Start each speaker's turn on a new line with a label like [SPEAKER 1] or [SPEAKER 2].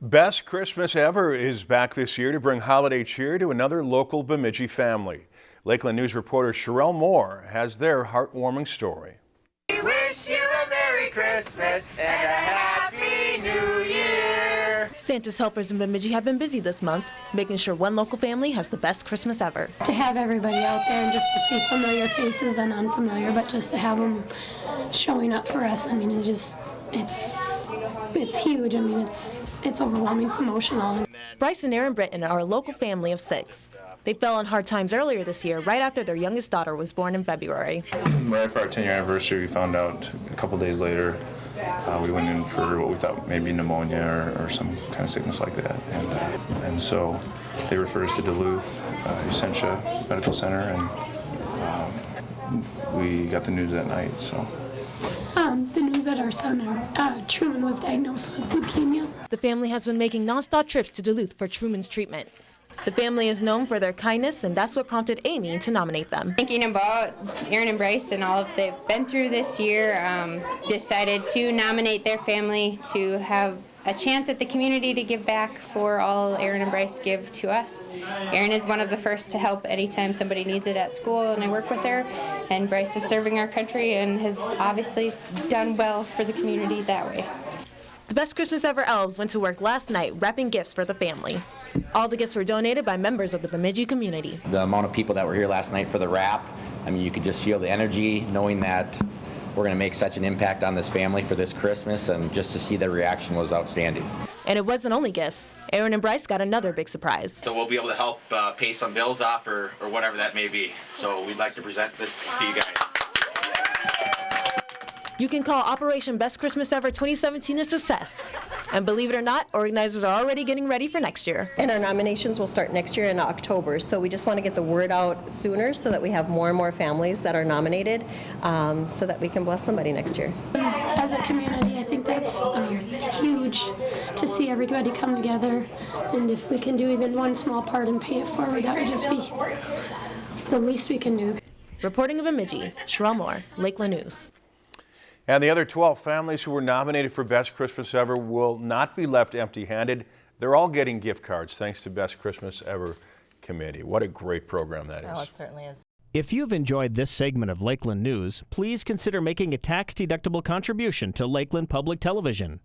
[SPEAKER 1] Best Christmas Ever is back this year to bring holiday cheer to another local Bemidji family. Lakeland News reporter Sherelle Moore has their heartwarming story.
[SPEAKER 2] We wish you a Merry Christmas and a Happy New Year.
[SPEAKER 3] Santa's helpers in Bemidji have been busy this month, making sure one local family has the best Christmas ever.
[SPEAKER 4] to have everybody out there and just to see familiar faces and unfamiliar, but just to have them showing up for us, I mean, it's just, it's, it's huge. I mean, it's, it's overwhelming. It's emotional.
[SPEAKER 3] Bryce and Aaron Britton are a local family of six. They fell on hard times earlier this year, right after their youngest daughter was born in February.
[SPEAKER 5] Right after our 10 year anniversary, we found out a couple days later uh, we went in for what we thought maybe pneumonia or, or some kind of sickness like that. And, uh, and so they referred us to Duluth, uh, Essentia Medical Center, and um, we got the news that night. So
[SPEAKER 4] Um, the news that our son, uh, Truman, was diagnosed with leukemia.
[SPEAKER 3] The family has been making nonstop trips to Duluth for Truman's treatment. The family is known for their kindness, and that's what prompted Amy to nominate them.
[SPEAKER 6] Thinking about Aaron and Bryce and all of they've been through this year, um, decided to nominate their family to have a chance at the community to give back for all Aaron and Bryce give to us. Aaron is one of the first to help anytime somebody needs it at school, and I work with her. And Bryce is serving our country and has obviously done well for the community that way.
[SPEAKER 3] The Best Christmas Ever elves went to work last night wrapping gifts for the family. All the gifts were donated by members of the Bemidji community.
[SPEAKER 7] the amount of people that were here last night for the wrap. I mean, you could just feel the energy knowing that we're going to make such an impact on this family for this Christmas, and just to see the reaction was outstanding.
[SPEAKER 3] And it wasn't only gifts. Aaron and Bryce got another big surprise.
[SPEAKER 8] So we'll be able to help uh, pay some bills off or, or whatever that may be. So we'd like to present this to you guys.
[SPEAKER 3] You can call Operation Best Christmas Ever 2017 a success. And believe it or not, organizers are already getting ready for next year.
[SPEAKER 9] And our nominations will start next year in October, so we just want to get the word out sooner so that we have more and more families that are nominated, um, so that we can bless somebody next year.
[SPEAKER 4] As a community, I think that's um, huge to see everybody come together. And if we can do even one small part and pay it forward, that would just be the least we can do.
[SPEAKER 3] Reporting in Bemidji, Sherelle Moore, Lakeland News.
[SPEAKER 1] And the other 12 families who were nominated for Best Christmas Ever will not be left empty-handed. They're all getting gift cards thanks to Best Christmas Ever Committee. What a great program that is.
[SPEAKER 10] Oh, it certainly is.
[SPEAKER 11] If you've enjoyed this segment of Lakeland News, please consider making a tax-deductible contribution to Lakeland Public Television.